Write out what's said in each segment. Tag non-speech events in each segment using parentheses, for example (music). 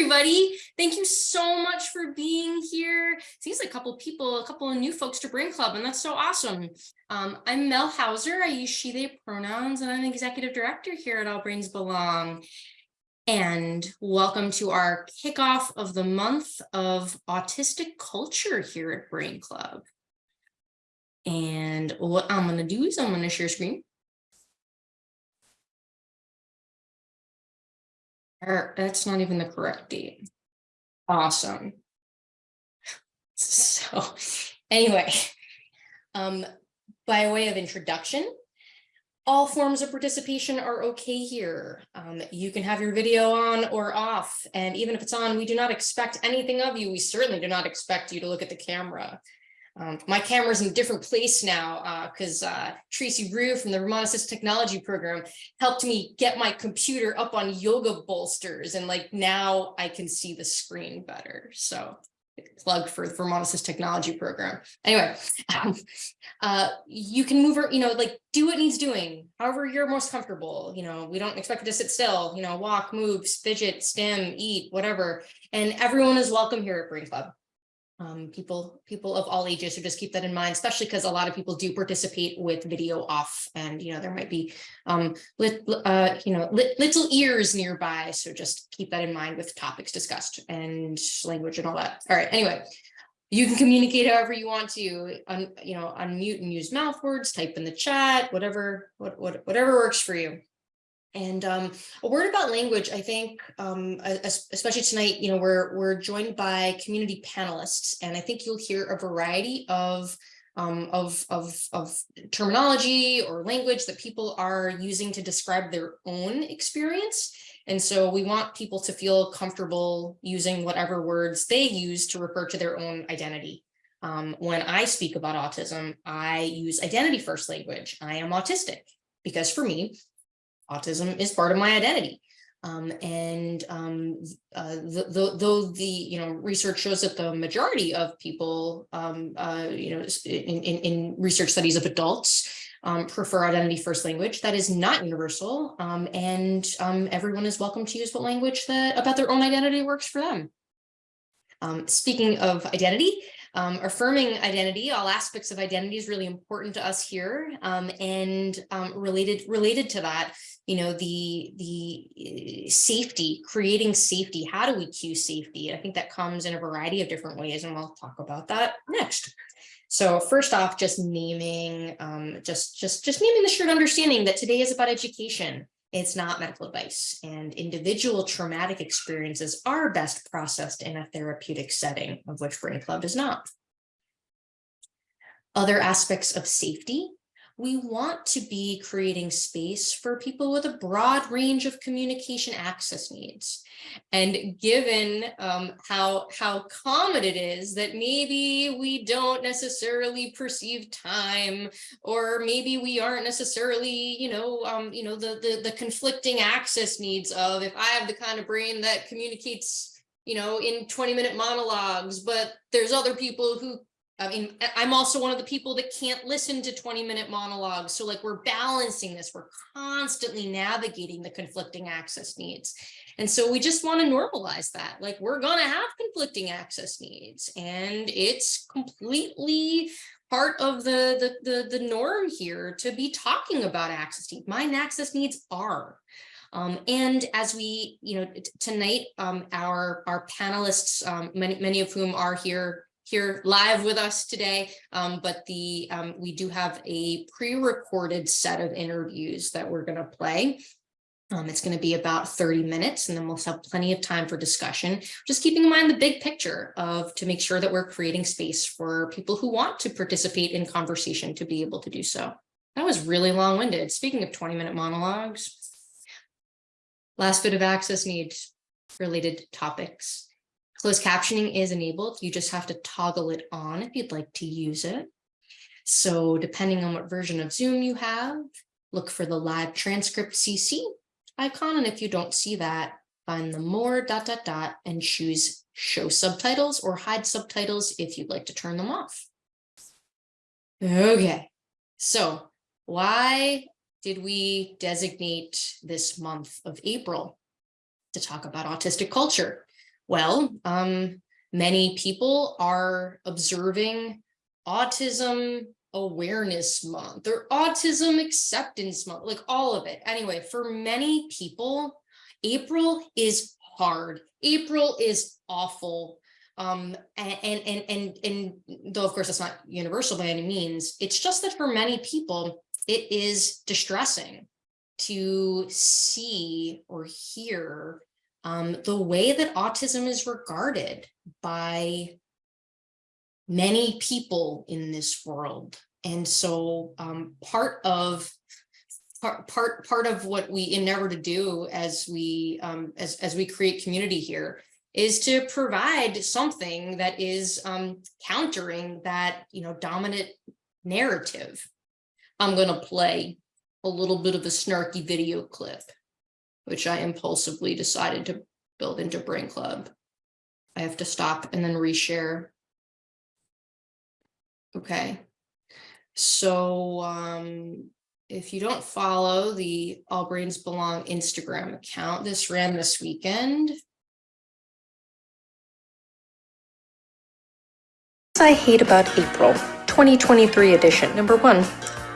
everybody. Thank you so much for being here. Seems like a couple people, a couple of new folks to Brain Club, and that's so awesome. Um, I'm Mel Houser. I use she, they pronouns, and I'm executive director here at All Brains Belong. And welcome to our kickoff of the month of autistic culture here at Brain Club. And what I'm going to do is I'm going to share screen. Or that's not even the correct date. Awesome. (laughs) So anyway, um, by way of introduction, all forms of participation are okay here. Um, you can have your video on or off, and even if it's on, we do not expect anything of you. We certainly do not expect you to look at the camera. Um, my camera's in a different place now because uh, uh, Tracy Rue from the Vermont Assist Technology Program helped me get my computer up on yoga bolsters and like now I can see the screen better. So plug for the Vermont Assist Technology Program. Anyway, um, uh, you can move, you know, like do what needs doing, however you're most comfortable. You know, we don't expect you to sit still, you know, walk, move, fidget, stim, eat, whatever. And everyone is welcome here at Brain Club um, people people of all ages so just keep that in mind especially because a lot of people do participate with video off and you know there might be um lit, uh you know lit, little ears nearby. So just keep that in mind with topics discussed and language and all that. All right anyway you can communicate however you want to un, you know unmute and use mouth words type in the chat whatever what, what whatever works for you and um, a word about language, I think, um, especially tonight, you know, we're, we're joined by community panelists, and I think you'll hear a variety of, um, of, of, of terminology or language that people are using to describe their own experience. And so we want people to feel comfortable using whatever words they use to refer to their own identity. Um, when I speak about autism, I use identity first language. I am autistic because for me, autism is part of my identity. Um, and um, uh, though the you know research shows that the majority of people um, uh, you know in, in, in, research studies of adults um, prefer identity first language that is not universal um, and um, everyone is welcome to use what language that about their own identity works for them. speaking of identity, um, affirming identity, all aspects of identity is really important to us here. Um, and um, related related to that, you know, the the uh, safety, creating safety. How do we cue safety? I think that comes in a variety of different ways, and we'll talk about that next. So first off, just naming, um, just just just naming the shared understanding that today is about education. It's not medical advice and individual traumatic experiences are best processed in a therapeutic setting of which Brain Club is not. Other aspects of safety we want to be creating space for people with a broad range of communication access needs. And given um, how, how common it is that maybe we don't necessarily perceive time, or maybe we aren't necessarily, you know, um, you know, the, the, the conflicting access needs of if I have the kind of brain that communicates you know, in 20 minute monologues, but there's other people who I mean, I'm also one of the people that can't listen to 20 minute monologues. So like we're balancing this, we're constantly navigating the conflicting access needs. And so we just want to normalize that. Like we're going to have conflicting access needs and it's completely part of the, the, the, the norm here to be talking about access needs. Mine access needs are. Um, and as we, you know, tonight, um, our, our panelists, um, many, many of whom are here here live with us today, um, but the um, we do have a pre-recorded set of interviews that we're going to play. Um, it's going to be about 30 minutes and then we'll have plenty of time for discussion. Just keeping in mind the big picture of to make sure that we're creating space for people who want to participate in conversation to be able to do so. That was really long-winded. Speaking of 20 minute monologues, last bit of access needs related topics. Closed captioning is enabled. You just have to toggle it on if you'd like to use it. So depending on what version of Zoom you have, look for the live transcript CC icon. And if you don't see that, find the more dot dot dot and choose show subtitles or hide subtitles if you'd like to turn them off. Okay, so why did we designate this month of April to talk about autistic culture? Well, um, many people are observing Autism Awareness Month or Autism Acceptance Month, like all of it. Anyway, for many people, April is hard. April is awful. Um, and, and, and, and, and though, of course, it's not universal by any means, it's just that for many people, it is distressing to see or hear um, the way that autism is regarded by many people in this world. And so um, part of part part part of what we endeavor to do as we um, as as we create community here is to provide something that is um, countering that you know dominant narrative. I'm going to play a little bit of a snarky video clip, which I impulsively decided to build into Brain Club. I have to stop and then reshare. Okay. So um, if you don't follow the All Brains Belong Instagram account, this ran this weekend. I hate about April 2023 edition. Number one,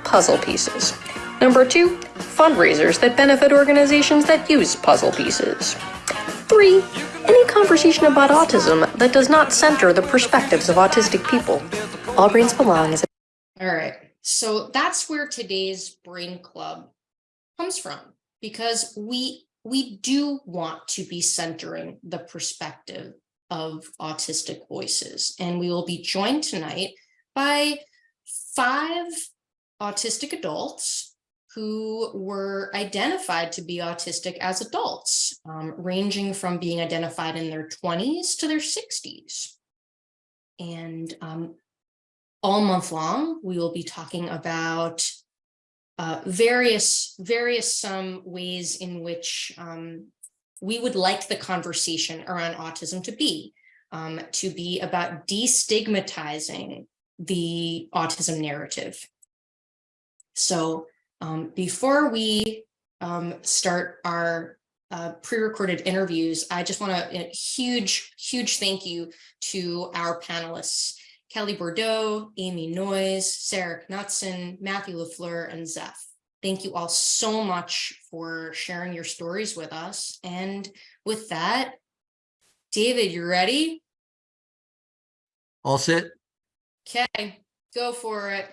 puzzle pieces. Number two, fundraisers that benefit organizations that use puzzle pieces. Three, any conversation about autism that does not center the perspectives of autistic people. All Brains Belong is All right, so that's where today's Brain Club comes from, because we we do want to be centering the perspective of autistic voices. And we will be joined tonight by five autistic adults who were identified to be autistic as adults, um, ranging from being identified in their 20s to their 60s. And um, all month long, we will be talking about uh, various various um, ways in which um, we would like the conversation around autism to be, um, to be about destigmatizing the autism narrative. So um, before we um, start our uh, pre-recorded interviews, I just want to a huge, huge thank you to our panelists, Kelly Bordeaux, Amy Noyes, Sarah Knutson, Matthew LaFleur, and Zeph. Thank you all so much for sharing your stories with us. And with that, David, you ready? All set? Okay, go for it.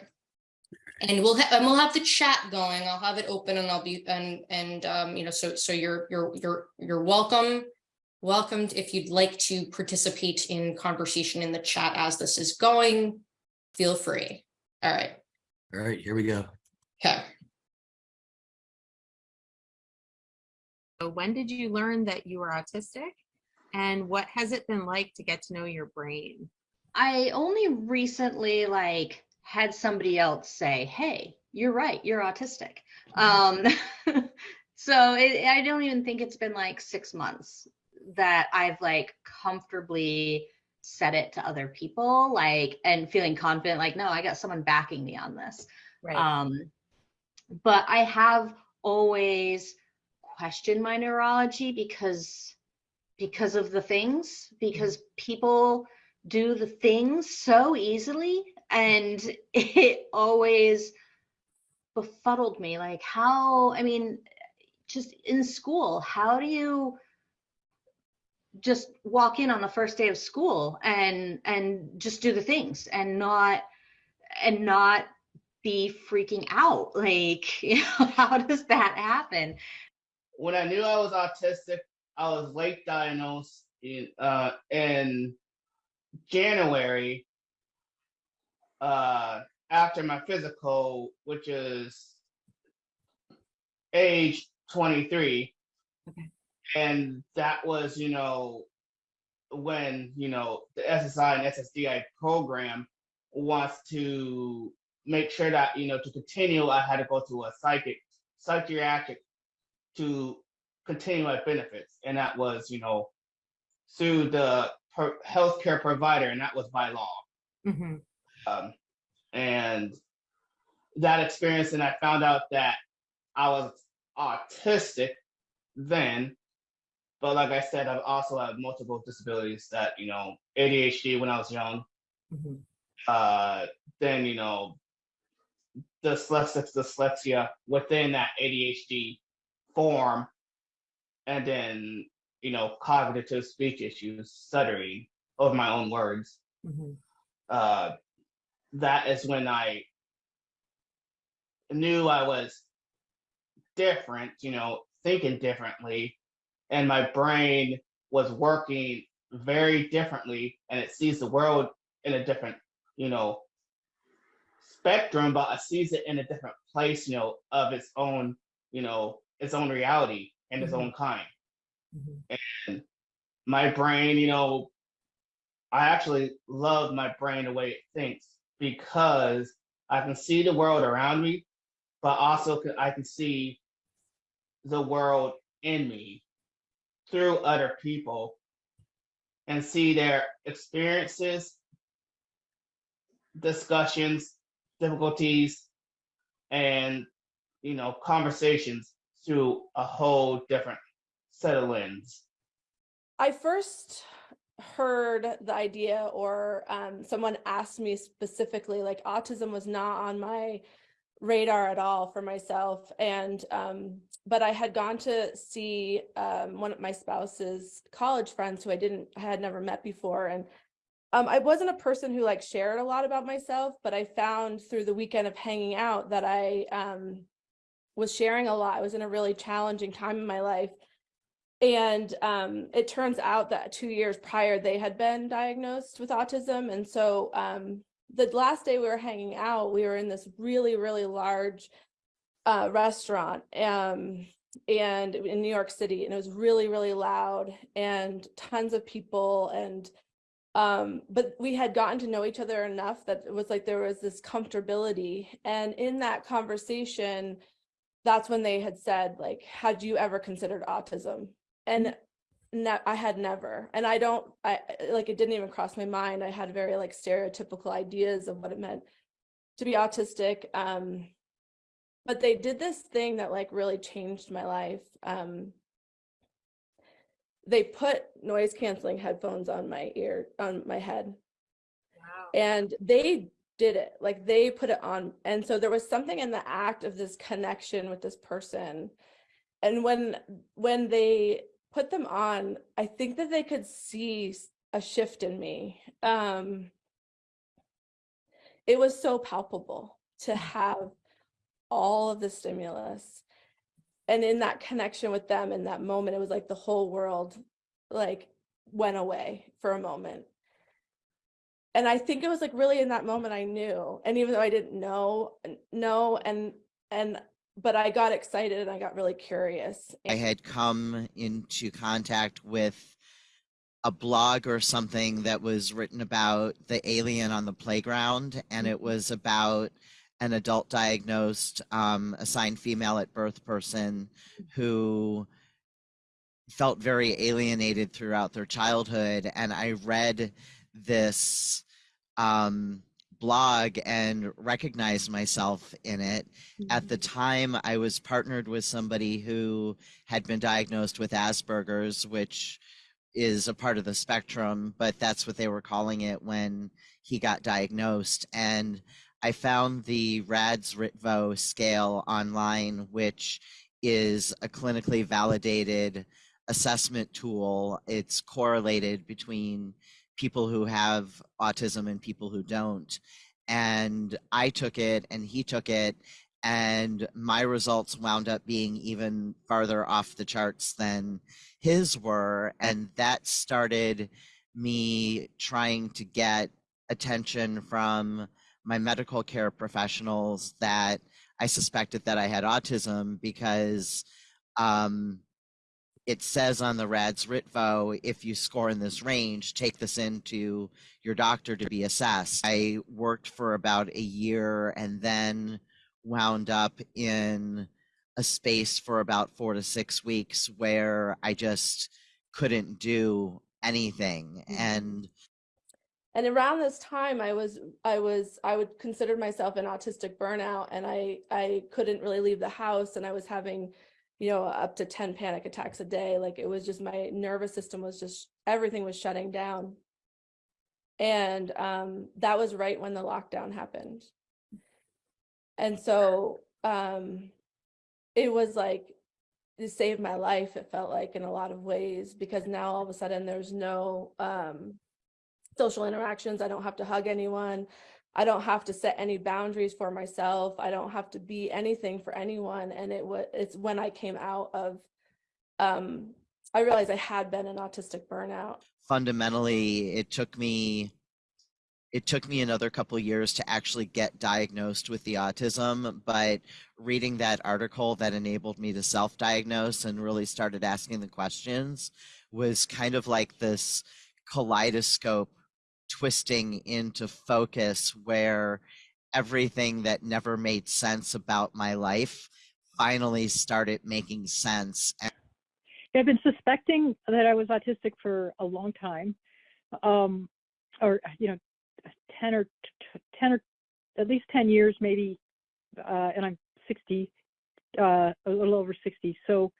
And we'll have and we'll have the chat going. I'll have it open and I'll be and and um, you know, so so you're you're you're you're welcome. Welcomed if you'd like to participate in conversation in the chat as this is going, feel free. All right. All right, here we go. Okay. So when did you learn that you were autistic? And what has it been like to get to know your brain? I only recently like had somebody else say, "Hey, you're right, you're autistic." Um, (laughs) so it, I don't even think it's been like six months that I've like comfortably said it to other people, like and feeling confident, like, no, I got someone backing me on this. Right. Um, but I have always questioned my neurology because because of the things, because people do the things so easily and (laughs) it always befuddled me like how i mean just in school how do you just walk in on the first day of school and and just do the things and not and not be freaking out? (laughs) Like you know how does that happen? When I knew I was autistic, I was late diagnosed in uh in January uh after my physical, which is age 23. Okay. And that was, you know, when, you know, the SSI and SSDI program wants to make sure that, you know, to continue, I had to go to a psychic, psychiatric to continue my benefits. And that was, you know, through the per- healthcare provider, and that was by law. Mhm. Um, and that experience, and I found out that I was autistic then. but like I said, I've also had multiple disabilities that, you know, ADHD when I was young, uh, then, you know, dyslexic dyslexia within that ADHD form, and then, you know, cognitive speech issues, stuttering of my own words. Uh, that is when I knew I was different, you know, thinking differently, and my brain was working very differently, and it sees the world in a different, you know, spectrum, but it sees it in a different place, you know, of its own, you know, its own reality and its mm-hmm. own kind. Mm-hmm. And my brain, you know, I actually love my brain the way it thinks because I can see the world around me, but also I can see the world in me through other people and see their experiences, discussions, difficulties, and you know, conversations through a whole different set of lens. I first heard the idea or um, someone asked me specifically, like autism was not on my radar at all for myself. And, um, but I had gone to see um, one of my spouse's college friends who I didn't, I had never met before. And um, I wasn't a person who like shared a lot about myself, but I found through the weekend of hanging out that I um, was sharing a lot. I was in a really challenging time in my life. And um, it turns out that two years prior, they had been diagnosed with autism. And so um, the last day we were hanging out, we were in this really, really large uh, restaurant um, and in New York City. And it was really, really loud and tons of people. And um, but we had gotten to know each other enough that it was like there was this comfortability. And in that conversation, that's when they had said, like, had you ever considered autism? And ne- I had never, and I don't, I I- like, it didn't even cross my mind. I had very like stereotypical ideas of what it meant to be autistic. Um, but they did this thing that like really changed my life. Um, they put noise canceling headphones on my ear, on my head, Wow. and they did it like they put it on and so there was something in the act of this connection with this person and when when they put them on i think that they could see a shift in me um it was so palpable to have all of the stimulus and in that connection with them in that moment it was like the whole world like went away for a moment and I think it was like really in that moment I knew. And even though I didn't know, know, and and but I got excited and I got really curious. I had come into contact with a blog or something that was written about the alien on the playground, and it was about an adult diagnosed, um, assigned female at birth person who felt very alienated throughout their childhood. And I read this um, blog and recognized myself in it. At the mm-hmm. time, I was partnered with somebody who had been diagnosed with Asperger's, which is a part of the spectrum, but that's what they were calling it when he got diagnosed. And I found the RAADS Ritvo scale online, which is a clinically validated assessment tool. It's correlated between people who have autism and people who don't. And I took it and he took it, and my results wound up being even farther off the charts than his were. And that started me trying to get attention from my medical care professionals that I suspected that I had autism because um, it says on the RAADS Ritvo, if you score in this range, take this into your doctor to be assessed. I worked for about a year and then wound up in a space for about four to six weeks where I just couldn't do anything. Mhm. And And around this time I was I was I would consider myself an autistic burnout and I I couldn't really leave the house and I was having you know, up to 10 panic attacks a day. Like it was just my nervous system was just everything was shutting down. And um, that was right when the lockdown happened. And so um, it was like it saved my life, it felt like in a lot of ways, because now all of a sudden there's no um, social interactions. I don't have to hug anyone. I don't have to set any boundaries for myself. I don't have to be anything for anyone. And it was it's when I came out of um I realized I had been an autistic burnout. Fundamentally, it took me it took me another couple years to actually get diagnosed with the autism, but reading that article that enabled me to self-diagnose and really started asking the questions was kind of like this kaleidoscope twisting into focus where everything that never made sense about my life finally started making sense. I've been suspecting that I was autistic for a long time, um, or you know, ten or ten or at least ten years, maybe. Uh, and I'm 60, uh, a little over 60. So,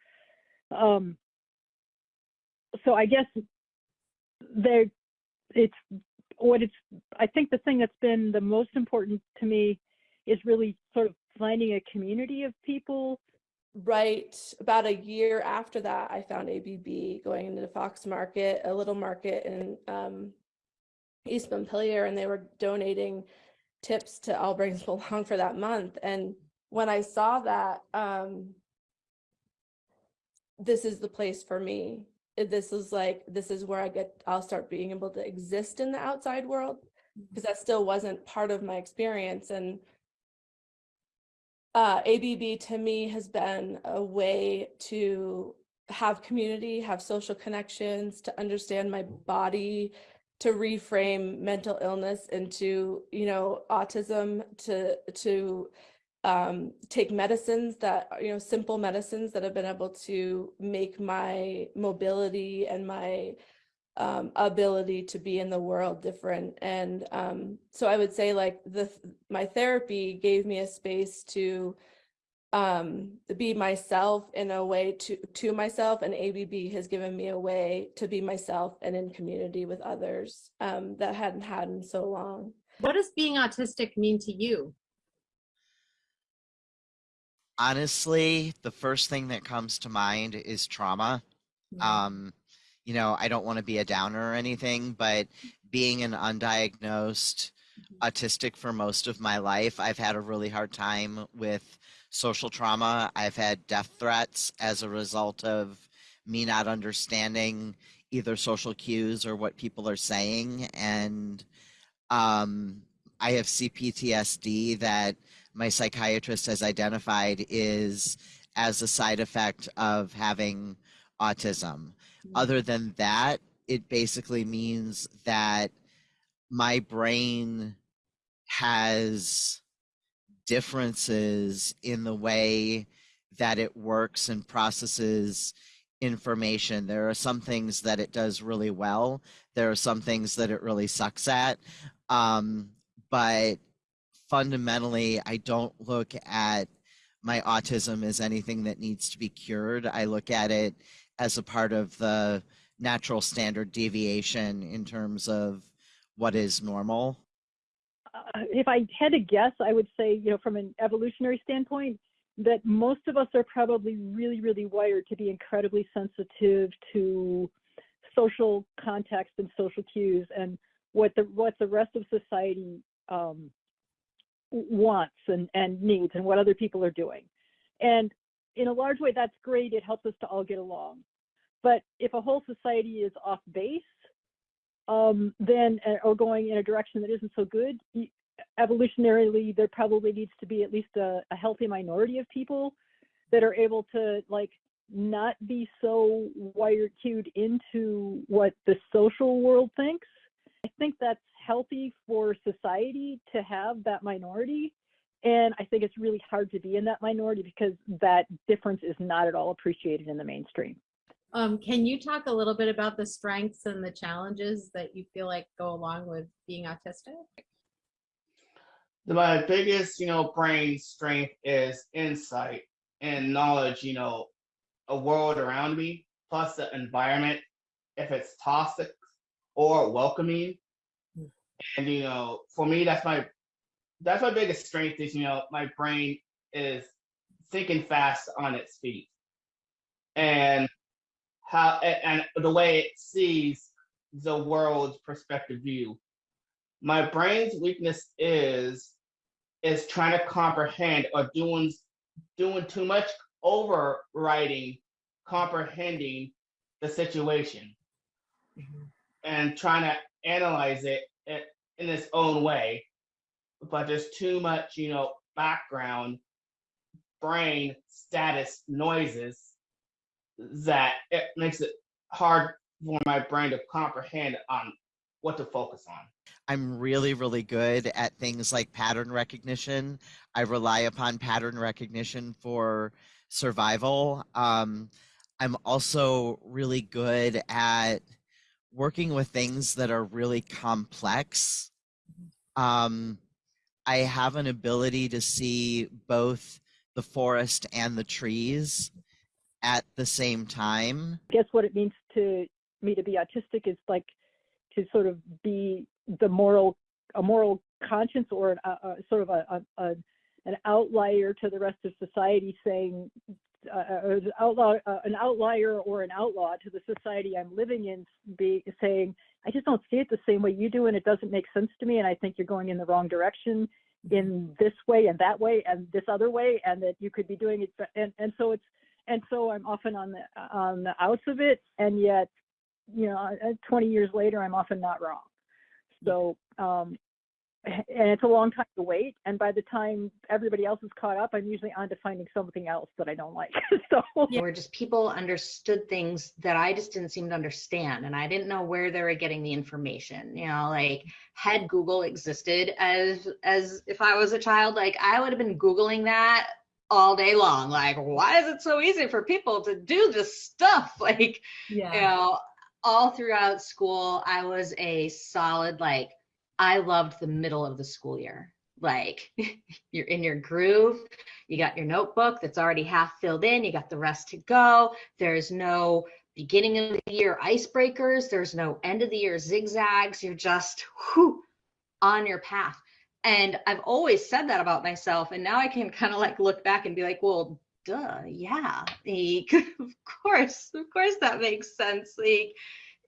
um, so I guess there, it's what it's. I think the thing that's been the most important to me is really sort of finding a community of people Right about a year after that, I found ABB going into the Fox Market, a little market in um, East Montpelier, and they were donating tips to All Brains (laughs) Belong for that month. And when I saw that, um, this is the place for me. This is like, this is where I get, I'll start being able to exist in the outside world because that still wasn't part of my experience. And uh, ABB to me has been a way to have community, have social connections, to understand my body, to reframe mental illness into, you know, autism, to to um, take medicines that you know, simple medicines that have been able to make my mobility and my um, ability to be in the world different. And um, so I would say like the my therapy gave me a space to um, be myself in a way to to myself, and ABB has given me a way to be myself and in community with others um, that hadn't had in so long. What does being autistic mean to you? Honestly, the first thing that comes to mind is trauma. Um, you know, I don't want to be a downer or anything, but being an undiagnosed autistic for most of my life, I've had a really hard time with social trauma. I've had death threats as a result of me not understanding either social cues or what people are saying. And um, I have CPTSD that my psychiatrist has identified is as a side effect of having autism. Other than that, it basically means that my brain has differences in the way that it works and processes information. There are some things that it does really well. There are some things that it really sucks at. Um, but fundamentally, I don't look at my autism as anything that needs to be cured. I look at it as a part of the natural standard deviation in terms of what is normal. uh, if I had to guess, I would say, you know, from an evolutionary standpoint, that most of us are probably really, really wired to be incredibly sensitive to social context and social cues and what the what the rest of society um, wants and, and needs and what other people are doing. And in a large way, that's great. It helps us to all get along. But if a whole society is off base, um, then uh, or going in a direction that isn't so good, evolutionarily there probably needs to be at least a, a healthy minority of people that are able to like not be so wired cued into what the social world thinks. I think that's healthy for society to have that minority. And I think it's really hard to be in that minority because that difference is not at all appreciated in the mainstream. Um, can you talk a little bit about the strengths and the challenges that you feel like go along with being autistic? My biggest, you know, brain strength is insight and knowledge, you know, a world around me, plus the environment, if it's toxic or welcoming. And you know, for me, that's my that's my biggest strength is you know my brain is thinking fast on its feet, and how and, and the way it sees the world's perspective view. My brain's weakness is is trying to comprehend or doing doing too much overriding comprehending the situation. Mm-hmm. And trying to analyze it i- in its own way but there's too much you know background brain status noises that it makes it hard for my brain to comprehend on what to focus on I'm really, really good at things like pattern recognition. I rely upon pattern recognition for survival. Um, I'm also really good at working with things that are really complex. Mm-hmm. Um, I have an ability to see both the forest and the trees at the same time. guess what it means to me to be autistic is like to sort of be the moral a moral conscience or an, a, a sort of a, a, a an outlier to the rest of society saying uh, uh, an outlaw, uh, an outlier or an outlaw to the society I'm living in, be saying, I just don't see it the same way you do, and it doesn't make sense to me, and I think you're going in the wrong direction in this way and that way and this other way, and that you could be doing it, and and so it's and so I'm often on the on the outs of it, and yet, you know, uh, 20 years later, I'm often not wrong. So, um, and it's a long time to wait. And by the time everybody else is caught up, I'm usually on to finding something else that I don't like. (laughs) so, yeah. where just people understood things that I just didn't seem to understand. And I didn't know where they were getting the information. You know, like had Google existed as as if I was a child, like I would have been Googling that all day long. Like, why is it so easy for people to do this stuff? (laughs) Like, Yeah. you know, all throughout school, I was a solid, like, I loved the middle of the school year. Like, (laughs) you're in your groove, you got your notebook that's already half filled in, you got the rest to go. There's no beginning of the year icebreakers, there's no end of the year zigzags. You're just whew, on your path. And I've always said that about myself. And now I can kind of like look back and be like, well, duh, yeah, like, (laughs) of course, of course that makes sense. Like,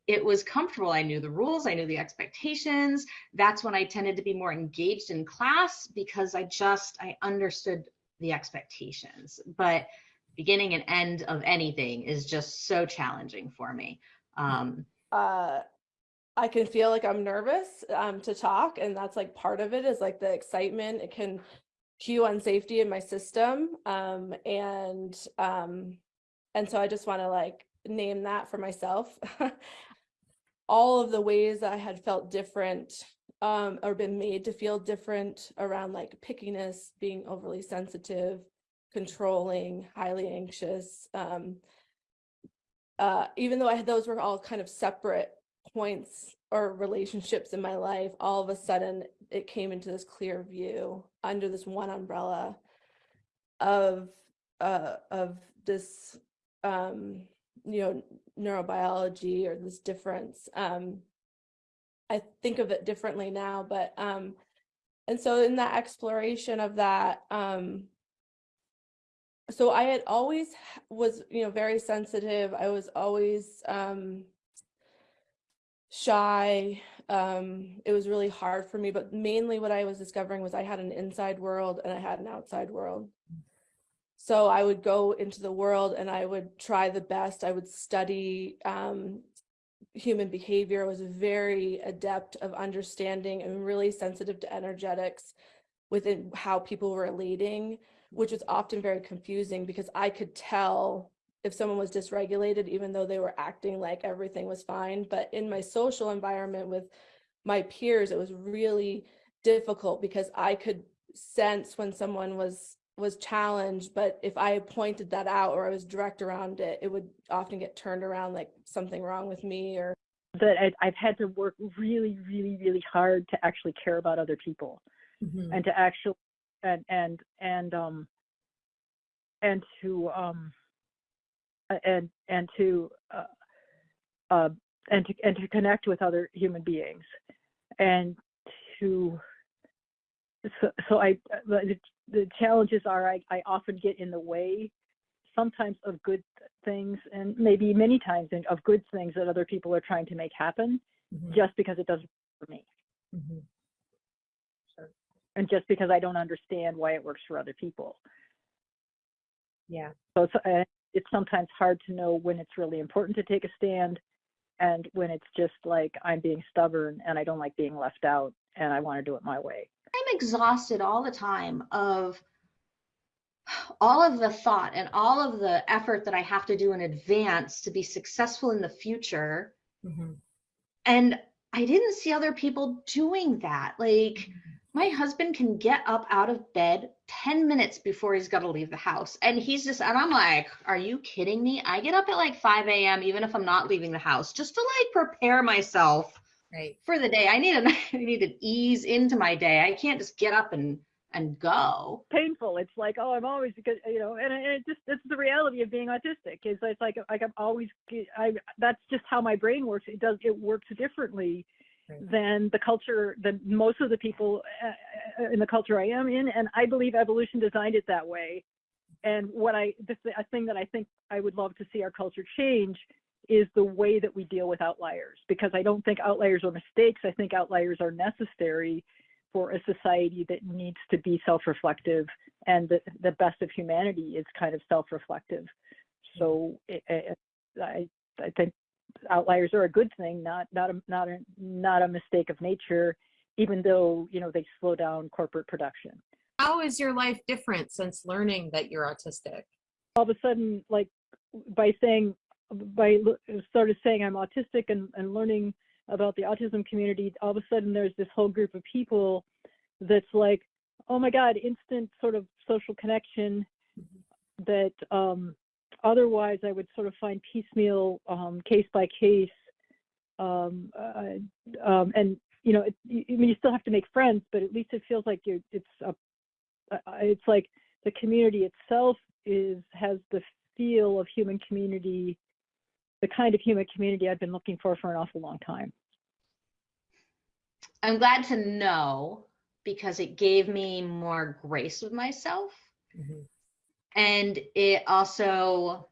it was comfortable. I knew the rules, I knew the expectations. That's when I tended to be more engaged in class because I just I understood the expectations. But beginning and end of anything is just so challenging for me. Um, uh I can feel like I'm nervous um to talk and that's like part of it is like the excitement it can cue on safety in my system um and um and so I just want to like name that for myself (laughs) all of the ways that I had felt different um or been made to feel different around like pickiness being overly sensitive controlling highly anxious um uh, even though I had those were all kind of separate points or relationships in my life, all of a sudden it came into this clear view under this one umbrella of uh, of this um, you know neurobiology or this difference. Um, I think of it differently now, but um, and so in that exploration of that, um, so I had always was, you know, very sensitive. I was always um shy. Um it was really hard for me, but mainly what I was discovering was I had an inside world and I had an outside world. So I would go into the world and I would try the best. I would study um human behavior. I was very adept of understanding and really sensitive to energetics within how people were relating which was often very confusing because I could tell if someone was dysregulated, even though they were acting like everything was fine. But in my social environment with my peers, it was really difficult because I could sense when someone was was challenged but if i pointed that out or i was direct around it it would often get turned around like something wrong with me or that I, I've had to work really, really, really hard to actually care about other people and to actually and and and um and to um and and to uh, uh, and to and to connect with other human beings and to so, so I the, challenges are I, I often get in the way sometimes of good things and maybe many times of good things that other people are trying to make happen just because it doesn't work for me and just because I don't understand why it works for other people. Yeah. So it's, uh, it's sometimes hard to know when it's really important to take a stand and when it's just like I'm being stubborn and I don't like being left out and I want to do it my way. I'm exhausted all the time of all of the thought and all of the effort that I have to do in advance to be successful in the future. Mm-hmm. And I didn't see other people doing that. Like mm-hmm. my husband can get up out of bed 10 minutes before he's got to leave the house. And he's just, and I'm like, are you kidding me? I get up at like 5 a.m., even if I'm not leaving the house, just to like prepare myself Right. for the day. I need an (laughs) I need to ease into my day. I can't just get up and and go. Painful. It's like, oh, I'm always, good, you know, and it it just, it's the reality of being autistic is it's like, like I'm always, I, that's just how my brain works. It does, it works differently Right. than the culture, than most of the people uh, uh, in the culture I am in. And I believe evolution designed it that way. And what I, the th- a thing that I think I would love to see our culture change is the way that we deal with outliers, because I don't think outliers are mistakes. I think outliers are necessary for a society that needs to be self-reflective, and the, the best of humanity is kind of self-reflective. Hmm. So it, it, I, I think outliers are a good thing, not not a not a not a mistake of nature, even though you know they slow down corporate production. How is your life different since learning that you're autistic? all of a sudden, like by saying, by sort of saying I'm autistic and, and learning about the autism community, all of a sudden there's this whole group of people that's like, oh my God, instant sort of social connection that um, otherwise I would sort of find piecemeal, um, case by case. Um, uh, um, and you know, it, you, I mean, you still have to make friends, but at least it feels like you're, it's a, it's like the community itself is has the feel of human community, the kind of human community I've been looking for for an awful long time. I'm glad to know because it gave me more grace with myself mm-hmm. and it also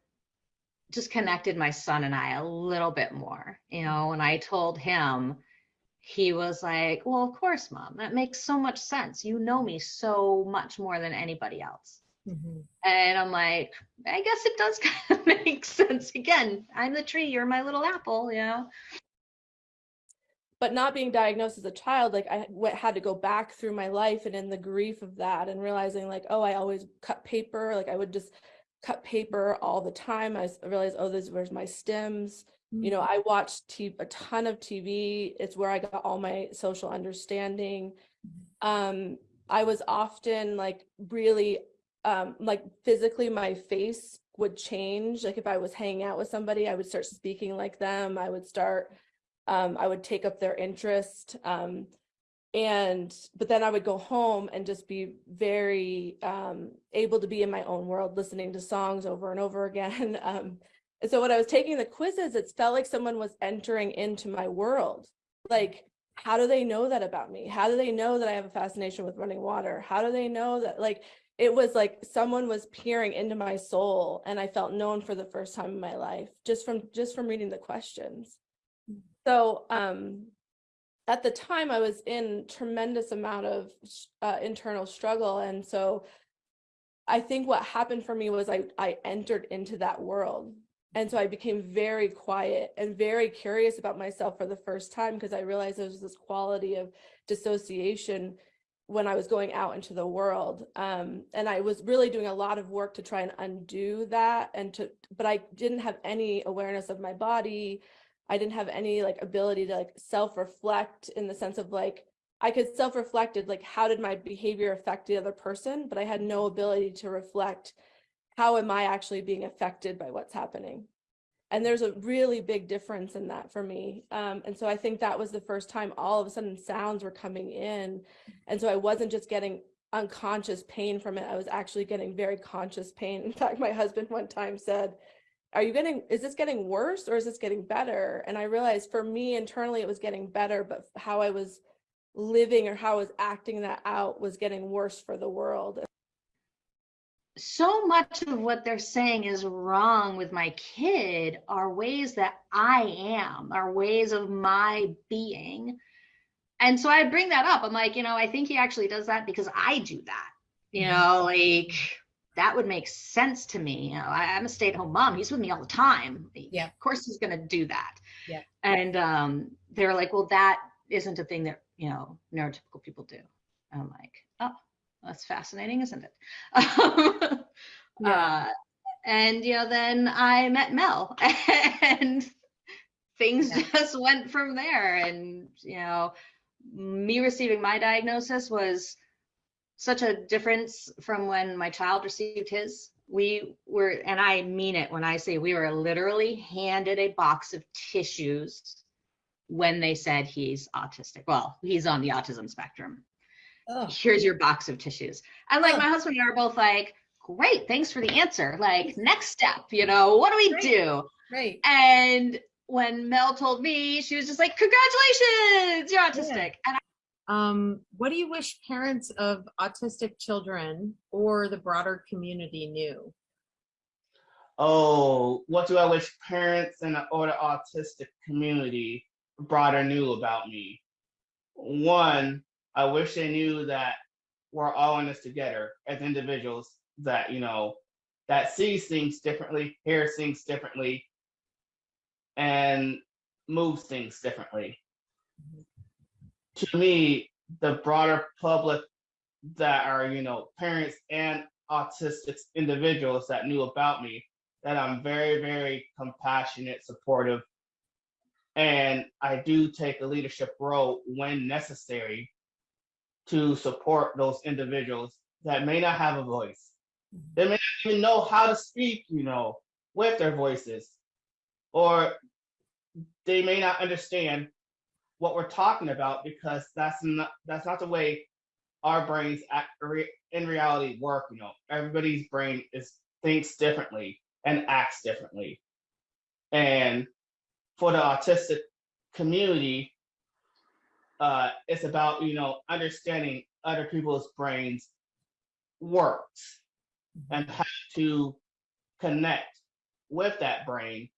just connected my son and I a little bit more. You know, when I told him, he was like, Well, of course, mom, that makes so much sense. You know me so much more than anybody else. Mm-hmm. And I'm like, I guess it does (laughs) kind of make sense. Again, I'm the tree, you're my little apple, you know? but not being diagnosed as a child like I had to go back through my life and in the grief of that and realizing like oh i always cut paper like i would just cut paper all the time. I realized oh this where's my stems? You know mm-hmm. i watched t- a ton of tv it's where i got all my social understanding. Mm-hmm. Um i was often like really um like physically my face would change like if i was hanging out with somebody i would start speaking like them i would start um, I would take up their interest. Um, and, but then I would go home and just be very um, able to be in my own world, listening to songs over and over again. (laughs) Um, and so when I was taking the quizzes, it felt like someone was entering into my world. Like, how do they know that about me? How do they know that I have a fascination with running water? How do they know that, like, it was like someone was peering into my soul and I felt known for the first time in my life just from just from reading the questions. So um, at the time, I was in tremendous amount of uh, internal struggle, and so I think what happened for me was I I entered into that world, and so I became very quiet and very curious about myself for the first time because I realized there was this quality of dissociation when I was going out into the world. Um, and I was really doing a lot of work to try and undo that and to, but I didn't have any awareness of my body. I didn't have any like ability to like self-reflect in the sense of like, I could self-reflect it, like how did my behavior affect the other person, but I had no ability to reflect how am I actually being affected by what's happening. And there's a really big difference in that for me. Um, and so I think that was the first time all of a sudden sounds were coming in. And so I wasn't just getting unconscious pain from it. I was actually getting very conscious pain. In fact, my husband one time said, are you getting is this getting worse or is this getting better and i realized for me internally it was getting better but how i was living or how i was acting that out was getting worse for the world so much of what they're saying is wrong with my kid are ways that I am, are ways of my being. And so I bring that up. I'm like, you know, I think he actually does that because I do that. You know, like that would make sense to me. You know, I, I'm a stay-at-home mom. He's with me all the time. Yeah. Of course he's gonna do that. Yeah. And um, they're like, well, that isn't a thing that, you know, neurotypical people do. And I'm like, that's fascinating, isn't it? (laughs) uh, and you know, then I met Mel, (laughs) and things Yeah. just went from there. And you know, me receiving my diagnosis was such a difference from when my child received his. We were, and I mean it when I say we were literally handed a box of tissues when they said he's autistic. Well, he's on the autism spectrum Oh, here's your box of tissues. And like Oh. my husband and I are both like, great, thanks for the answer. Like, next step, you know, what do we Right. do? right. And when Mel told me, she was just like, congratulations, you're autistic. And Um, what do you wish parents of autistic children or the broader community knew? Oh, what do I wish parents and the or the autistic community broader knew about me? One, I wish they knew that we're all in this together as individuals that, you know, that sees things differently, hears things differently, and moves things differently. To me, the broader public that are, you know, parents and autistic individuals that knew about me, that I'm very, very compassionate, supportive, and I do take a leadership role when necessary to support those individuals that may not have a voice. Mm-hmm. They may not even know how to speak, you know, with their voices, or they may not understand what we're talking about because that's not that's not the way our brains act, re- in reality work. You know, everybody's brain is thinks differently and acts differently, and for the autistic community, uh, it's about you know understanding other people's brains works and how to connect with that brain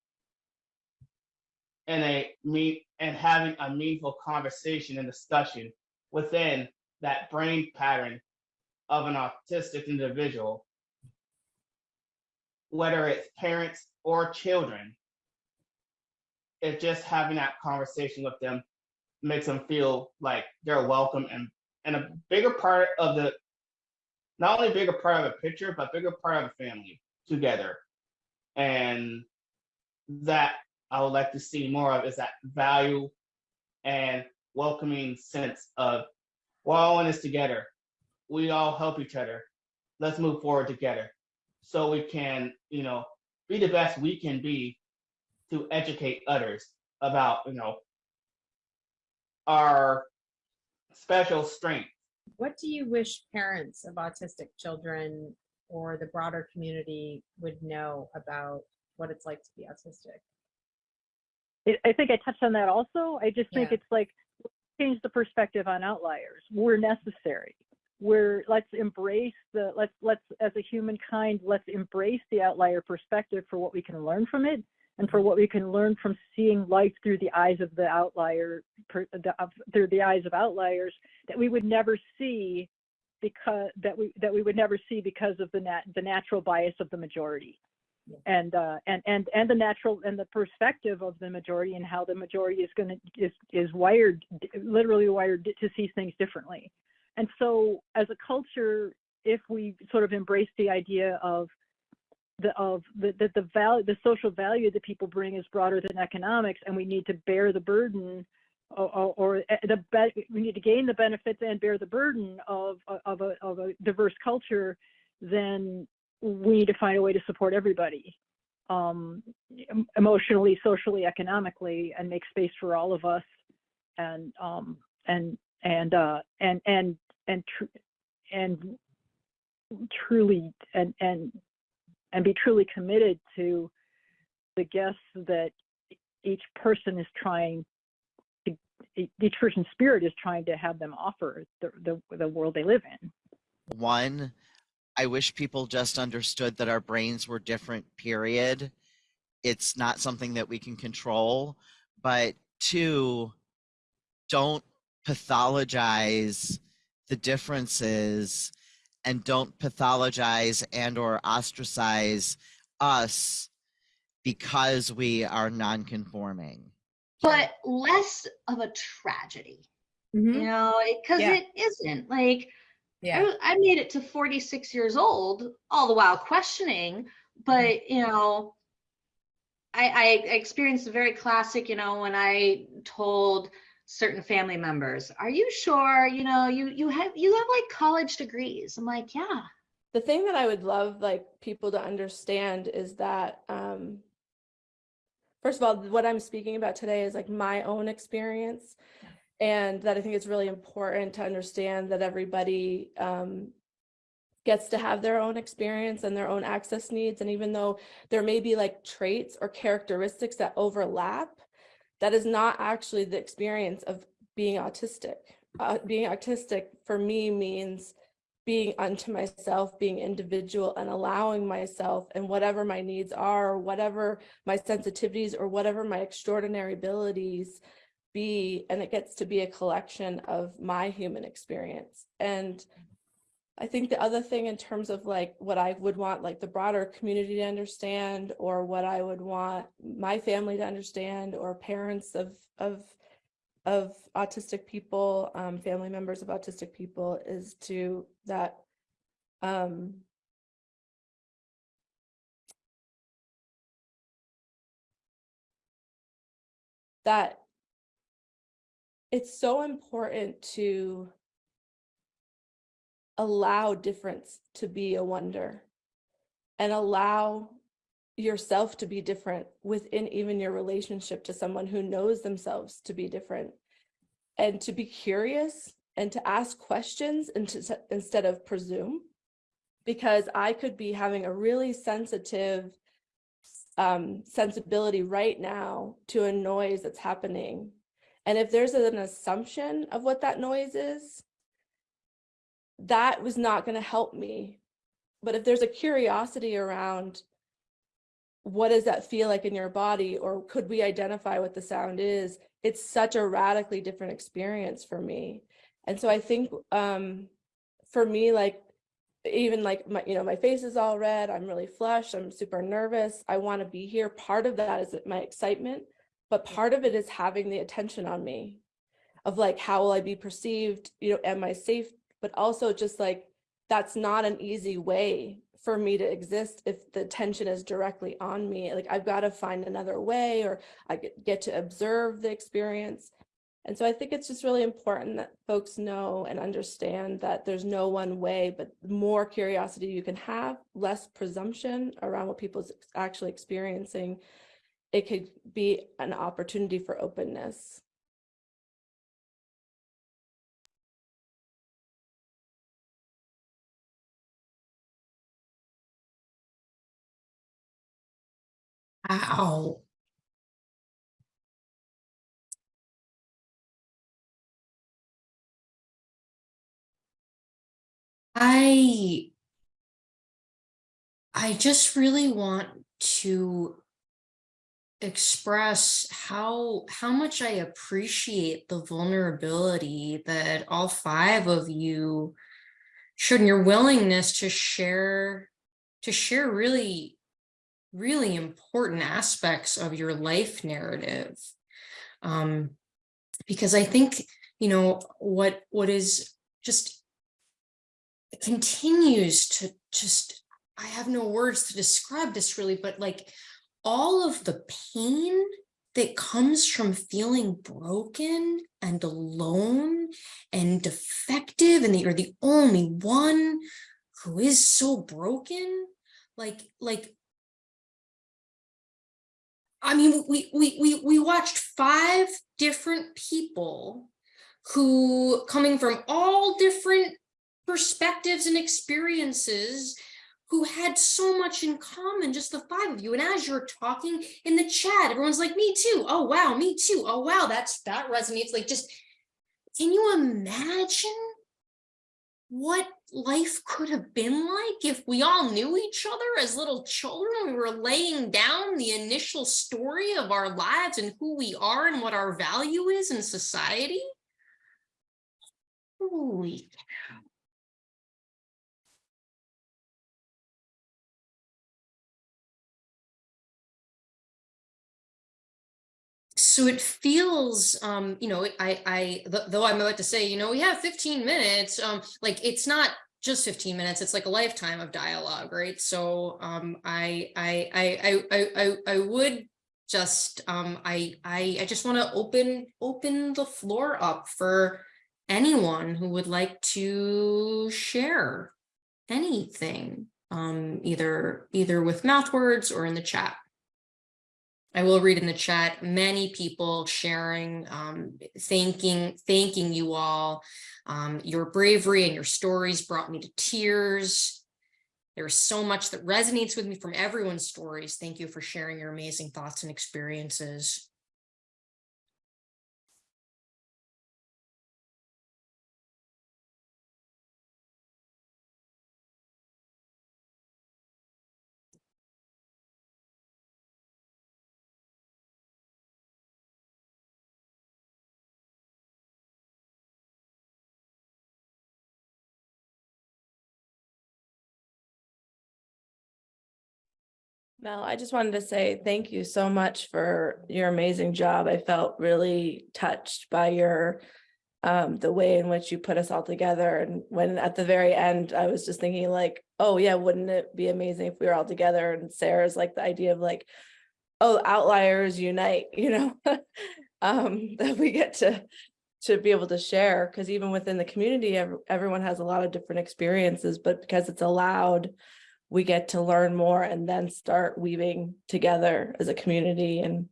and a meet and having a meaningful conversation and discussion within that brain pattern of an autistic individual whether it's parents or children it's just having that conversation with them makes them feel like they're welcome and and a bigger part of the not only a bigger part of the picture but bigger part of the family together. And that i would like to see more of is that value and welcoming sense of we're all in this together. We all help each other. Let's move forward together so we can you know be the best we can be to educate others about you know our special strength What do you wish parents of autistic children or the broader community would know about what it's like to be autistic? I think I touched on that also. I just think Yeah. it's like change the perspective on outliers. We're necessary. We're let's embrace the let's let's as a humankind let's embrace the outlier perspective for what we can learn from it and for what we can learn from seeing life through the eyes of the outlier per, the, of, through the eyes of outliers that we would never see because that we that we would never see because of the nat, the natural bias of the majority. And uh, and and and the natural and the perspective of the majority and how the majority is going to is is wired literally wired to see things differently. And so as a culture if we sort of embrace the idea of the of the the, the value the social value that people bring is broader than economics and we need to bear the burden or, or, or the we need to gain the benefits and bear the burden of of a of a diverse culture then we need to find a way to support everybody um, emotionally, socially, economically, and make space for all of us, and um, and and uh, and and and tr- and truly and and and be truly committed to the guests that each person is trying to, each person's spirit is trying to have them offer the, the, the world they live in. One, I wish people just understood that our brains were different, period. It's not something that we can control. But two, don't pathologize the differences and don't pathologize and or ostracize us because we are non-conforming. but less of a tragedy, mm-hmm. you know, because Yeah. it isn't like Yeah. I, I made it to 46 years old, all the while questioning, but mm-hmm. you know, I, I experienced a very classic, you know, when I told certain family members, "Are you sure? You know, you you have you have like college degrees." I'm like, "Yeah." the thing that I would love like people to understand is that um first of all what I'm speaking about today is like my own experience and that I think it's really important to understand that everybody um gets to have their own experience and their own access needs and even though there may be like traits or characteristics that overlap that is not actually the experience of being autistic uh, being autistic for me means being unto myself, being individual and allowing myself and whatever my needs are, or whatever my sensitivities or whatever my extraordinary abilities be. And it gets to be a collection of my human experience. And I think the other thing in terms of like what I would want like the broader community to understand or what I would want my family to understand or parents of of of autistic people, um, family members of autistic people is to that um, that it's so important to allow difference to be a wonder and allow yourself to be different within even your relationship to someone who knows themselves to be different and to be curious and to ask questions and to, instead of presume. Because i could be having a really sensitive um, sensibility right now to a noise that's happening. And if there's an assumption of what that noise is that was not going to help me. But if there's a curiosity around what does that feel like in your body or could we identify what the sound is it's such a radically different experience for me. And so i think um for me like even like my you know my face is all red i'm really flushed i'm super nervous i want to be here. Part of that is my excitement but part of it is having the attention on me of like how will i be perceived? You know am i safe but also just like that's not an easy way for me to exist if the tension is directly on me like i've got to find another way or i get to observe the experience. And so i think it's just really important that folks know and understand that there's no one way but more curiosity you can have less presumption around what people's actually experiencing it could be an opportunity for openness Ow. I I just really want to express how how much I appreciate the vulnerability that all five of you showed in your willingness to share to share really really important aspects of your life narrative. Um because i think you know what what is just continues to just i have no words to describe this really but like all of the pain that comes from feeling broken and alone and defective and that you're the only one who is so broken like like I mean, we we we we watched five different people who coming from all different perspectives and experiences who had so much in common, just the five of you. And as you're talking in the chat, everyone's like, me too. Oh, wow, me too. Oh, wow, that's that resonates. Like just, can you imagine what life could have been like if we all knew each other as little children? We were laying down the initial story of our lives and who we are and what our value is in society. Holy so it feels um you know i i th- though i'm about to say you know we have 15 minutes um like it's not just 15 minutes it's like a lifetime of dialogue right? So um i i i i i, I, would just um i i i just want to open open the floor up for anyone who would like to share anything um either either with mouth words or in the chat I will read in the chat, many people sharing, um, thanking, thanking you all. Um, your bravery and your stories brought me to tears. There's so much that resonates with me from everyone's stories. Thank you for sharing your amazing thoughts and experiences. Mel, I just wanted to say thank you so much for your amazing job. I felt really touched by your um, the way in which you put us all together. And when at the very end, I was just thinking like, oh yeah, wouldn't it be amazing if we were all together? And Sarah's like the idea of like, oh, outliers unite, (laughs) you know, um, (laughs) that we get to to be able to share because even within the community, everyone has a lot of different experiences, but because it's allowed, we get to learn more and then start weaving together as a community. And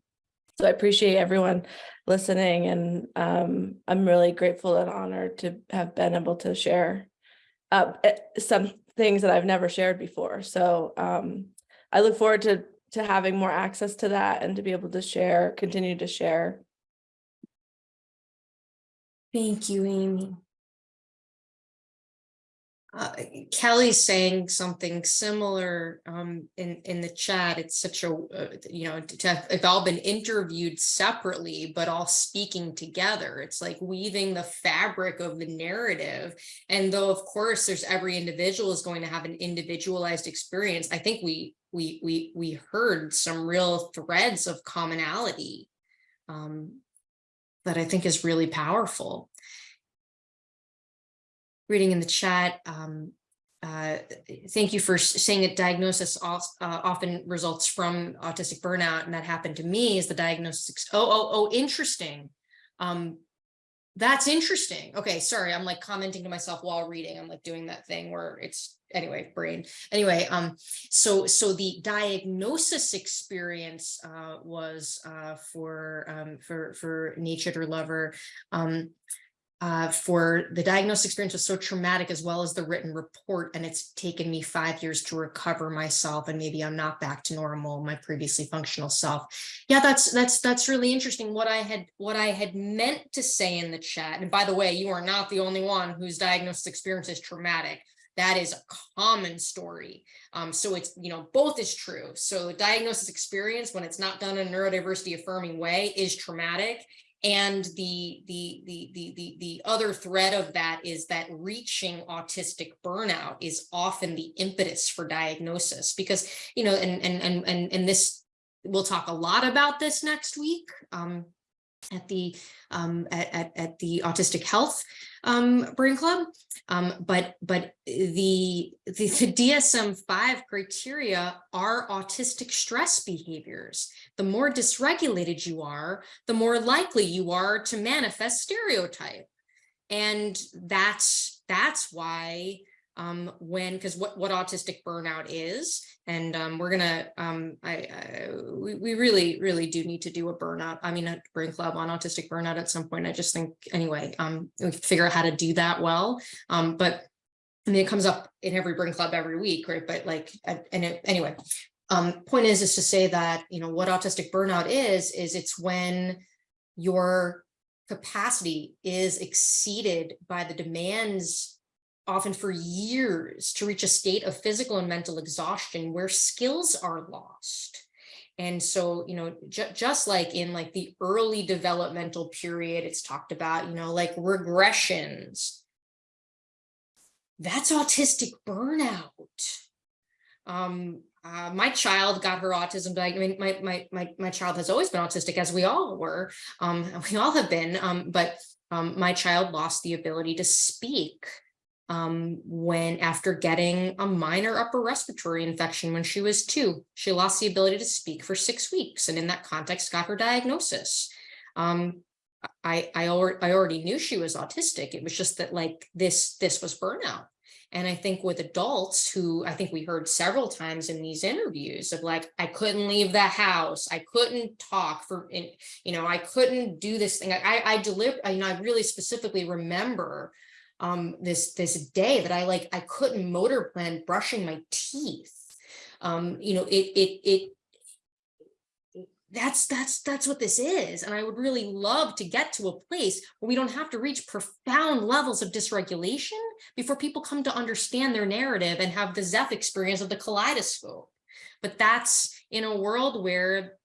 so I appreciate everyone listening and um, I'm really grateful and honored to have been able to share uh, eh, some things that I've never shared before. So um, I look forward to to having more access to that and to be able to share, continue to share. Thank you, Amy. Uh, Kelly's saying something similar um, in in the chat. It's such a uh, you know to have, have all been interviewed separately, but all speaking together. It's like weaving the fabric of the narrative. And though of course there's every individual is going to have an individualized experience, I think we we we we heard some real threads of commonality um, that I think is really powerful reading in the chat. Um, uh, thank you for saying that diagnosis uh, often results from autistic burnout, and that happened to me. Is the diagnosis? Oh, oh, oh, interesting. Um, that's interesting. Okay, sorry, I'm like commenting to myself while reading. I'm like doing that thing where it's anyway, brain. Anyway, um, so so the diagnosis experience uh, was uh, for um, for for nature lover. Um, uh, for the diagnosis experience was so traumatic as well as the written report. And it's taken me five years to recover myself and maybe I'm not back to normal, my previously functional self. Yeah, that's that's that's really interesting. What I had what I had meant to say in the chat, and by the way, you are not the only one whose diagnosis experience is traumatic. That is a common story. Um, so it's, you know, both is true. So the diagnosis experience, when it's not done in a neurodiversity affirming way, is traumatic and the, the, the, the, the, the other thread of that is that reaching autistic burnout is often the impetus for diagnosis because, you know, and, and, and, and, and this, we'll talk a lot about this next week. Um, at the um, at, at, the autistic health um, brain club. Um, but but the, the the DSM-5 criteria are autistic stress behaviors. The more dysregulated you are the more likely you are to manifest stereotypy. And that's that's why um, when because what what autistic burnout is and um, we're gonna um, I, I we, we really really do need to do a burnout I mean a brain club on autistic burnout at some point I just think anyway um we figure out how to do that well um but I mean, it comes up in every Brain Club every week, right? But like, and it, anyway, um, point is, is to say that, you know, what autistic burnout is, is it's when your capacity is exceeded by the demands often for years to reach a state of physical and mental exhaustion where skills are lost. And so, you know, ju just like in like the early developmental period, it's talked about, you know, like regressions. That's autistic burnout. Um, uh, my child got her autism. I mean, my, my, my, my child has always been autistic as we all were. Um, (laughs) we all have been, um, but um, my child lost the ability to speak um, when after getting a minor upper respiratory infection when she was two, she lost the ability to speak for six weeks. And in that context, got her diagnosis. Um, I, I, already, I already knew she was autistic. It was just that like this, this was burnout. And I think with adults who I think we heard several times in these interviews of like, I couldn't leave the house. I couldn't talk for, you know, I couldn't do this thing. I, I deliver, you know, I really specifically remember um, this, this day that I like, I couldn't motor plan brushing my teeth. Um, you know, it, it, it, that's that's that's what this is and i would really love to get to a place where we don't have to reach profound levels of dysregulation before people come to understand their narrative and have the zeph experience of the kaleidoscope but that's in a world where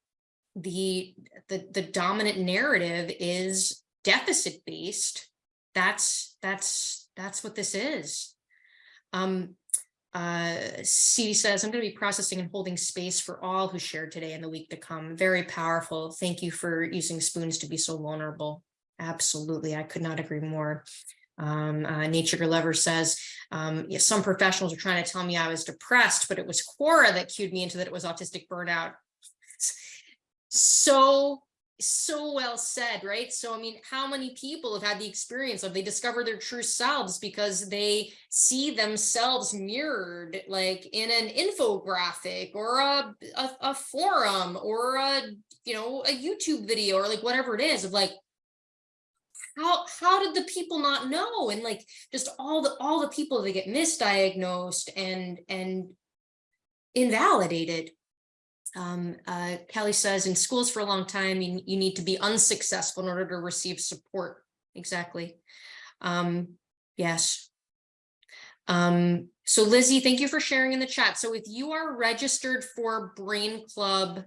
the the, the dominant narrative is deficit based that's that's that's what this is um uh, says, I'm going to be processing and holding space for all who shared today and the week to come. Very powerful. Thank you for using spoons to be so vulnerable. Absolutely. I could not agree more. Um, uh, Nature Lover says, um, yeah, some professionals are trying to tell me I was depressed, but it was Quora that cued me into that it was autistic burnout. (laughs) so so well said, right? So, I mean, how many people have had the experience of they discover their true selves because they see themselves mirrored like in an infographic or a, a, a forum or a, you know, a YouTube video or like whatever it is of like, how, how did the people not know? And like, just all the, all the people that get misdiagnosed and, and invalidated um, uh, Kelly says in schools for a long time, you, you need to be unsuccessful in order to receive support. Exactly. Um, yes. Um, so Lizzie, thank you for sharing in the chat. So if you are registered for Brain Club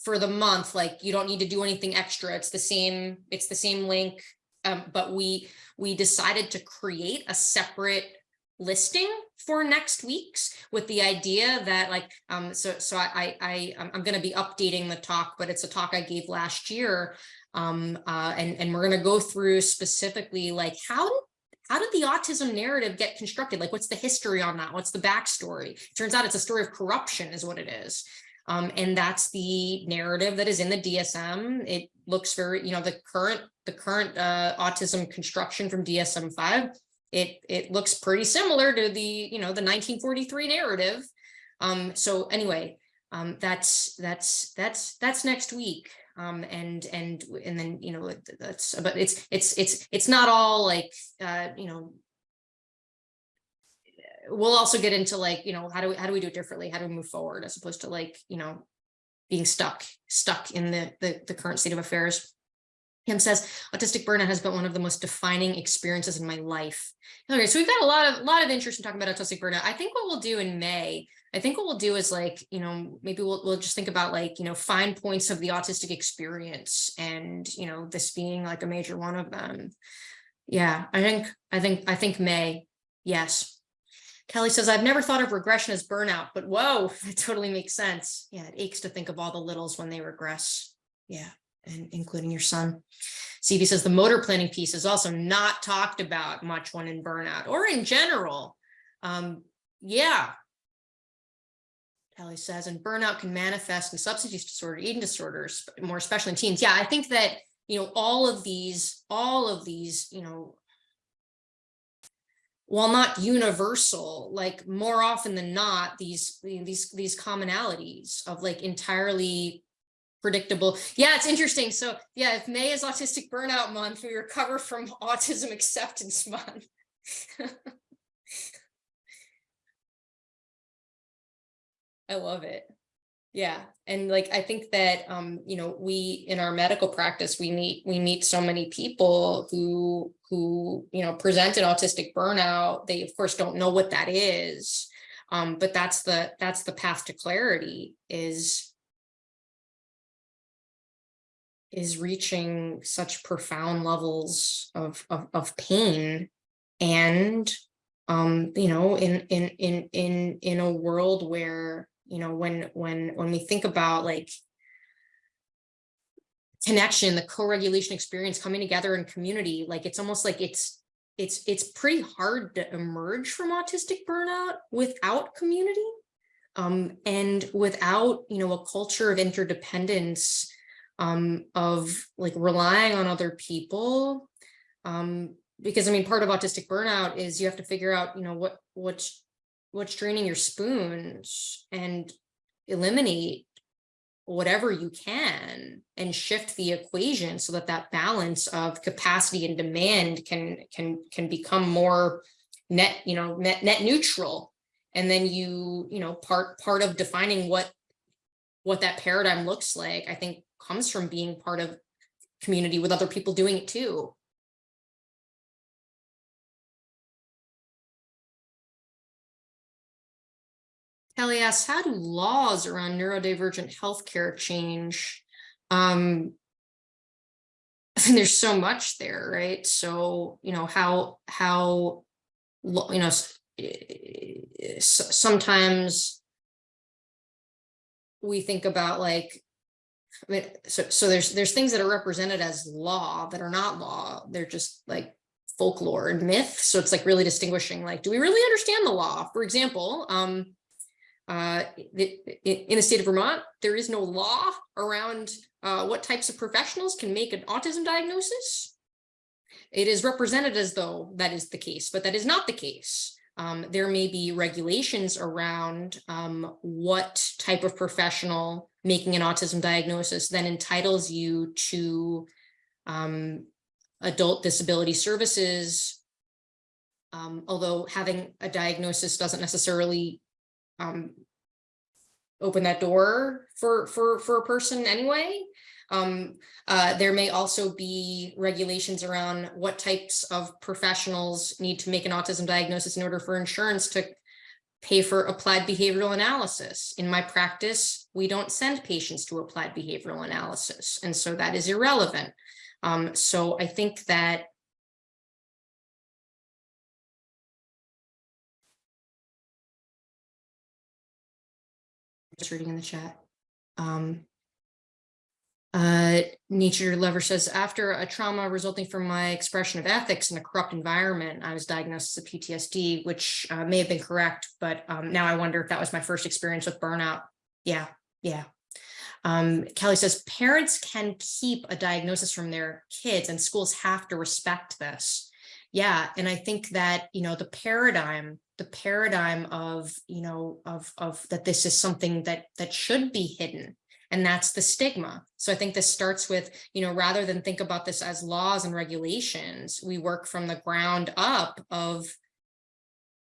for the month, like you don't need to do anything extra. It's the same, it's the same link. Um, but we we decided to create a separate listing for next week's with the idea that like um so so i i i'm going to be updating the talk but it's a talk i gave last year um uh and and we're going to go through specifically like how did how did the autism narrative get constructed? Like what's the history on that? What's the backstory? It turns out it's a story of corruption is what it is. Um, and that's the narrative that is in the DSM. It looks very, you know, the current the current uh, autism construction from DSM-5 it it looks pretty similar to the you know the 1943 narrative. Um so anyway um that's that's that's that's next week. Um and and and then you know that's but it's it's it's it's not all like uh you know we'll also get into like you know how do we how do we do it differently? How do we move forward as opposed to like you know being stuck stuck in the the, the current state of affairs Kim says, autistic burnout has been one of the most defining experiences in my life. Okay, so we've got a lot of lot of interest in talking about autistic burnout. I think what we'll do in May, I think what we'll do is like, you know, maybe we'll, we'll just think about like, you know, fine points of the autistic experience and, you know, this being like a major one of them. Yeah, I think, I think, I think May, yes. Kelly says, I've never thought of regression as burnout, but whoa, (laughs) that totally makes sense. Yeah, it aches to think of all the littles when they regress. Yeah including your son. CV says the motor planning piece is also not talked about much when in burnout or in general. Um, yeah. Kelly says, and burnout can manifest in substance use disorder, eating disorders, more especially in teens. Yeah, I think that, you know, all of these, all of these, you know, while not universal, like more often than not, these, these, these commonalities of like entirely predictable. Yeah, it's interesting. So yeah, if May is Autistic Burnout Month, we recover from (laughs) Autism Acceptance Month. (laughs) I love it. Yeah. And like, I think that, um, you know, we, in our medical practice, we meet, we meet so many people who, who, you know, present an autistic burnout. They of course don't know what that is. Um, but that's the, that's the path to clarity is, is reaching such profound levels of of, of pain and um you know in in in in in a world where you know when when when we think about like connection the co-regulation experience coming together in community like it's almost like it's it's it's pretty hard to emerge from autistic burnout without community um and without you know a culture of interdependence um of like relying on other people um because I mean, part of autistic burnout is you have to figure out, you know, what what's what's draining your spoons and eliminate whatever you can and shift the equation so that that balance of capacity and demand can can can become more net, you know, net net neutral. And then you, you know, part part of defining what what that paradigm looks like, I think comes from being part of community with other people doing it too. Kelly asks, how do laws around neurodivergent healthcare change? Um, (laughs) there's so much there, right? So, you know, how, how, you know, eh, sometimes we think about like, I mean, so, so there's, there's things that are represented as law that are not law. They're just like folklore and myth. So it's like really distinguishing, like, do we really understand the law? For example, um, uh, in the state of Vermont, there is no law around uh, what types of professionals can make an autism diagnosis. It is represented as though that is the case, but that is not the case. Um, there may be regulations around um, what type of professional making an autism diagnosis then entitles you to um, adult disability services. Um, although having a diagnosis doesn't necessarily um open that door for for for a person anyway um uh there may also be regulations around what types of professionals need to make an autism diagnosis in order for insurance to pay for applied behavioral analysis in my practice we don't send patients to applied behavioral analysis and so that is irrelevant um so i think that just reading in the chat. Um, uh, Nature Lover says, after a trauma resulting from my expression of ethics in a corrupt environment, I was diagnosed a PTSD, which uh, may have been correct, but um, now I wonder if that was my first experience with burnout. Yeah, yeah. Um, Kelly says, parents can keep a diagnosis from their kids and schools have to respect this. Yeah, and I think that, you know, the paradigm, the paradigm of, you know, of, of that this is something that, that should be hidden. And that's the stigma. So I think this starts with, you know, rather than think about this as laws and regulations, we work from the ground up of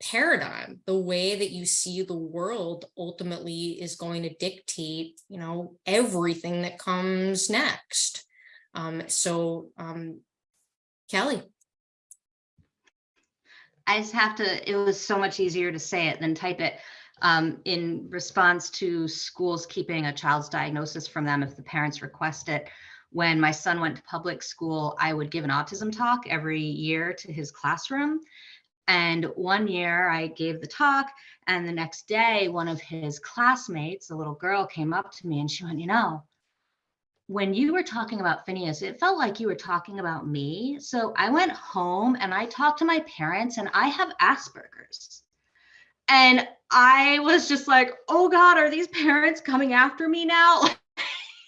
paradigm. The way that you see the world ultimately is going to dictate, you know, everything that comes next. Um, so, um, Kelly. I just have to, it was so much easier to say it than type it. Um, in response to schools keeping a child's diagnosis from them if the parents request it. When my son went to public school, I would give an autism talk every year to his classroom. And one year I gave the talk, and the next day, one of his classmates, a little girl, came up to me and she went, You know, when you were talking about Phineas, it felt like you were talking about me. So I went home and I talked to my parents, and I have Asperger's. And I was just like, oh God, are these parents coming after me now?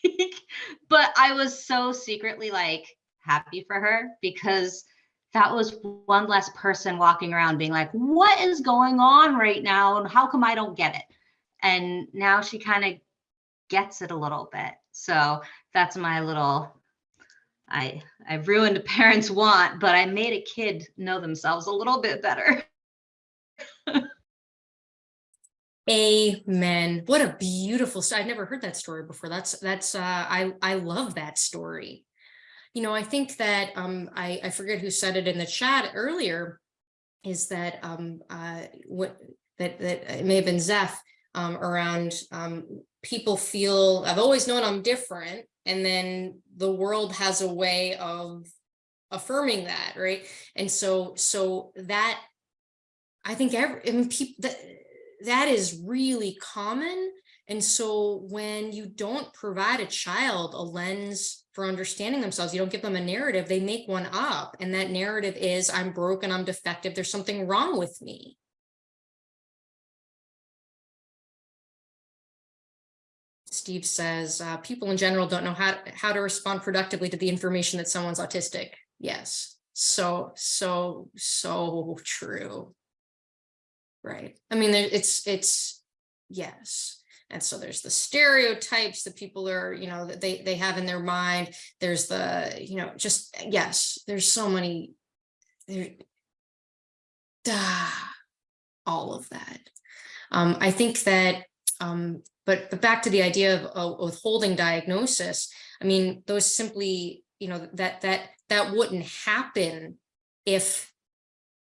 (laughs) but I was so secretly like happy for her because that was one less person walking around being like, what is going on right now? And how come I don't get it? And now she kind of gets it a little bit. So that's my little I I ruined a parent's want, but I made a kid know themselves a little bit better. (laughs) Amen. What a beautiful story. I've never heard that story before. That's that's uh I I love that story. You know, I think that um I I forget who said it in the chat earlier is that um uh what that that it may have been Zeph um around um people feel I've always known I'm different and then the world has a way of affirming that, right? And so so that I think every I mean people that that is really common. And so when you don't provide a child a lens for understanding themselves, you don't give them a narrative, they make one up. And that narrative is I'm broken, I'm defective, there's something wrong with me. Steve says, uh, people in general don't know how, how to respond productively to the information that someone's autistic. Yes, so, so, so true. Right. I mean, it's, it's, yes. And so there's the stereotypes that people are, you know, that they, they have in their mind. There's the, you know, just, yes, there's so many, there, ah, all of that. Um, I think that, um, but, but back to the idea of, of withholding diagnosis, I mean, those simply, you know, that, that, that wouldn't happen if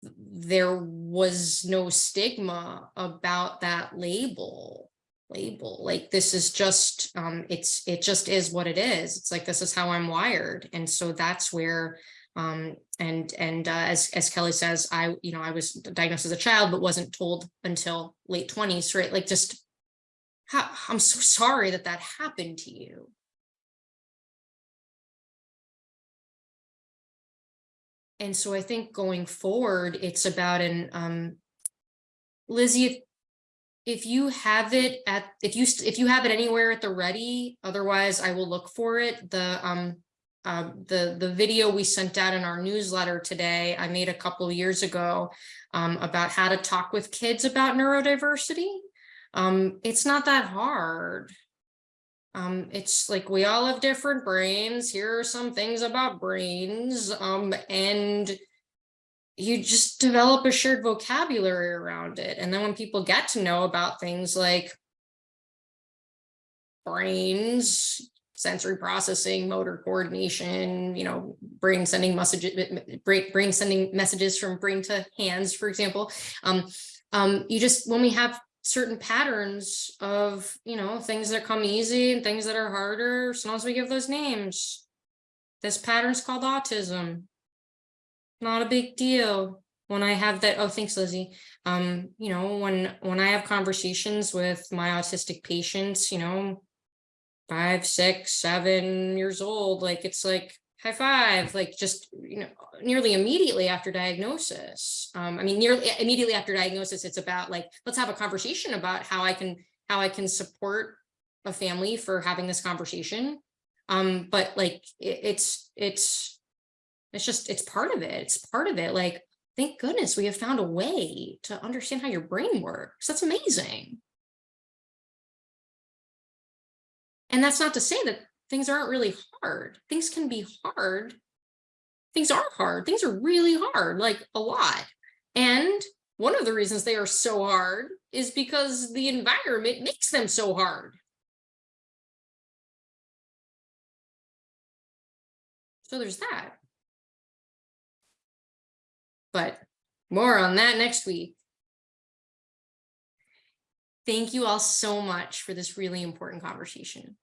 there was no stigma about that label label. Like this is just um it's it just is what it is. It's like this is how i'm wired. And so that's where um and and uh, as as kelly says i you know i was diagnosed as a child but wasn't told until late 20s right? Like just how, i'm so sorry that that happened to you And so I think going forward, it's about an, um, Lizzie, if, if you have it at, if you, if you have it anywhere at the ready, otherwise I will look for it. The, um, um, the, the video we sent out in our newsletter today, I made a couple years ago, um, about how to talk with kids about neurodiversity. Um, it's not that hard. Um, it's like we all have different brains. Here are some things about brains. Um, and you just develop a shared vocabulary around it. And then when people get to know about things like brains, sensory processing, motor coordination, you know, brain sending messages, brain, sending messages from brain to hands, for example. Um, um, you just, when we have certain patterns of, you know, things that come easy and things that are harder. Sometimes we give those names. This pattern's called autism. Not a big deal. When I have that, oh, thanks, Lizzie. Um, you know, when when I have conversations with my autistic patients, you know, five, six, seven years old, like it's like, high five, like just, you know, nearly immediately after diagnosis. Um, I mean, nearly immediately after diagnosis, it's about like, let's have a conversation about how I can, how I can support a family for having this conversation. Um, but like, it, it's, it's, it's just, it's part of it. It's part of it. Like, thank goodness we have found a way to understand how your brain works. That's amazing. And that's not to say that things aren't really hard. Things can be hard. Things are hard. Things are really hard, like a lot. And one of the reasons they are so hard is because the environment makes them so hard. So there's that. But more on that next week. Thank you all so much for this really important conversation.